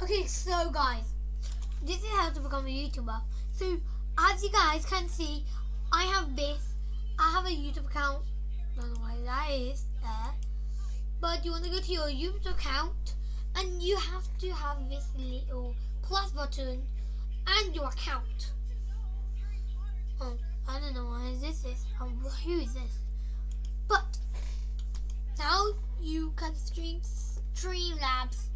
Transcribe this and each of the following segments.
Okay, so guys, this is how to become a YouTuber. So as you guys can see, I have this. I have a YouTube account. Don't know why that is there. But you want to go to your YouTube account and you have to have this little plus button and your account. Oh, I don't know why this is. Oh, who is this? But now you can stream Streamlabs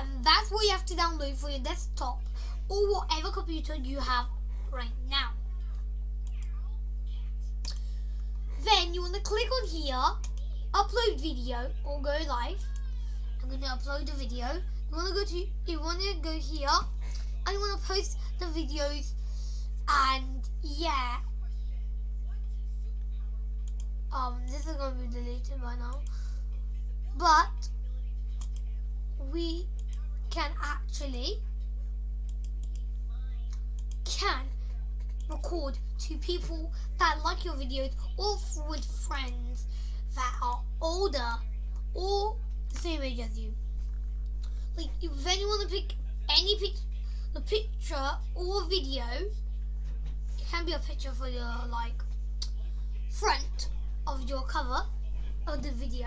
and that's what you have to download for your desktop or whatever computer you have right now. Then you want to click on here, upload video or go live. I'm going to upload the video. You want to go to you want to go here and you want to post the videos and yeah. Um, this is going to be deleted by now. But we can actually can record to people that like your videos or with friends that are older or the same age as you. Like if want to pick any pic the picture or video, it can be a picture for your like front of your cover of the video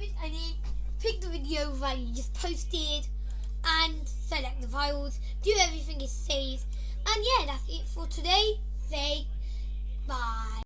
you can pick the video that you just posted and select the files, do everything is saved and yeah that's it for today.